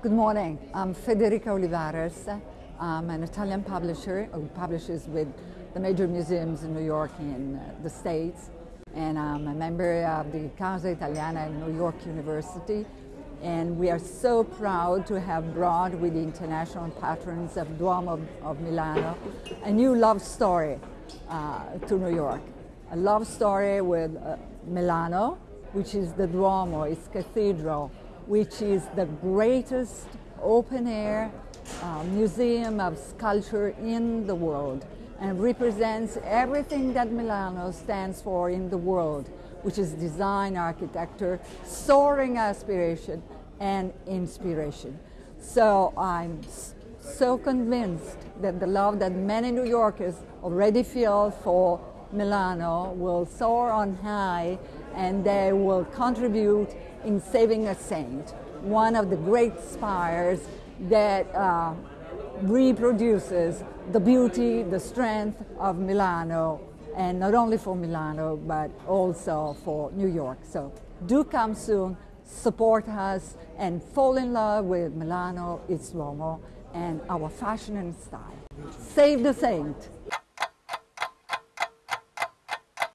Good morning. I'm Federica Olivares. I'm an Italian publisher who publishes with the major museums in New York and uh, the States. And I'm a member of the Casa Italiana at New York University. And we are so proud to have brought with the international patrons of Duomo of, of Milano a new love story uh, to New York. A love story with uh, Milano, which is the Duomo, its cathedral, which is the greatest open air uh, museum of sculpture in the world and represents everything that Milano stands for in the world, which is design, architecture, soaring aspiration, and inspiration. So I'm so convinced that the love that many New Yorkers already feel for Milano will soar on high and they will contribute in saving a saint, one of the great spires that uh, reproduces the beauty, the strength of Milano, and not only for Milano, but also for New York. So do come soon, support us, and fall in love with Milano, its Duomo, and our fashion and style. Save the saint!